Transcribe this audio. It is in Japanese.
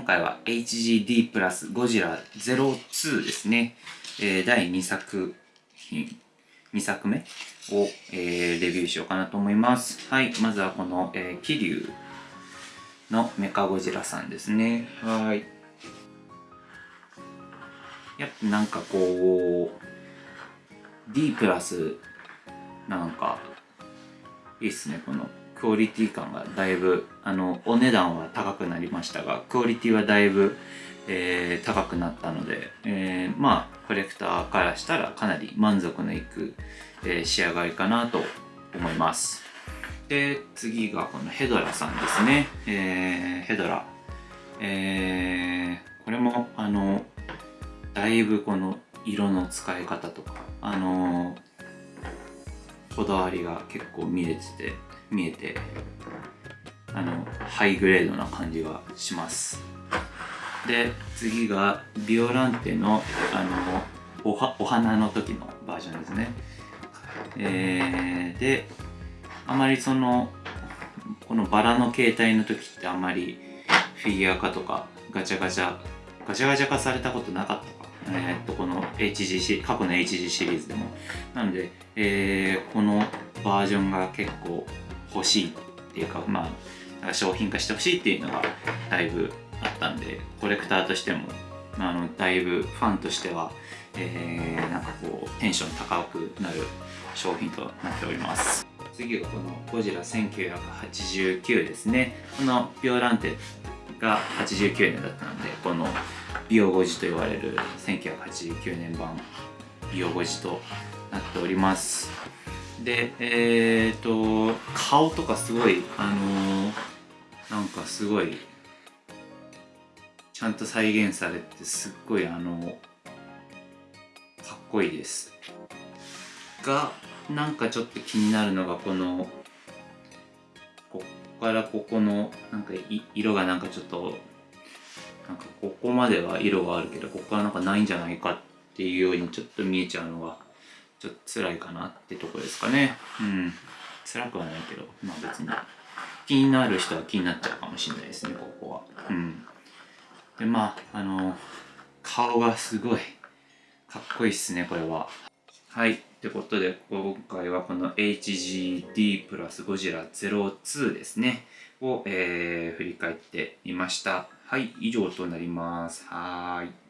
今回は HGD プラスゴジラ02ですね。えー、第2作品、2作目を、えー、レビューしようかなと思います。はい、まずはこの、えー、桐生のメカゴジラさんですね。はい。やっぱなんかこう、D プラスなんかいいっすね、このクオリティ感がだいぶあのお値段は高くなりましたがクオリティはだいぶ、えー、高くなったので、えー、まあコレクターからしたらかなり満足のいく、えー、仕上がりかなと思います。で次がこのヘドラさんですね、えー、ヘドラ。えー、これもあのだいぶこの色の使い方とかあのこだわりが結構見れてて見えてあのハイグレードな感じがします。で次がビオランテのあのお花の時のバージョンですね。えー、であまりそのこのバラの形態の時ってあんまりフィギュア化とかガチャガチャガチャガチャ化されたことなかったかえー、っとこの HGC 過去の HG シリーズでも。なので、えー、このバージョンが結構欲しいっていうかまあ商品化してほしいっていうのがだいぶあったんでコレクターとしてもあのだいぶファンとしては、えー、なんかこうテンション高くなる商品となっております。次はこのゴジラ1989ですね。このビオランテが89年だったのでこのビオゴジと言われる1989年版ビオゴジとなっております。でえっ、ー、と顔とかすごいあのー、なんかすごいちゃんと再現されてすっごいあのかっこいいです。がなんかちょっと気になるのがこのここからここのなんか色がなんかちょっとかここまでは色があるけどここからなんかないんじゃないかっていうようにちょっと見えちゃうのがちょっと辛いかなってとこですかね。うん。辛くはないけど、まあ別に。気になる人は気になっちゃうかもしれないですね、ここは。うん。で、まあ、あの、顔がすごいかっこいいっすね、これは。はい。ってことで、今回はこの HGD プラスゴジラ02ですね、を、えー、振り返ってみました。はい、以上となります。はい。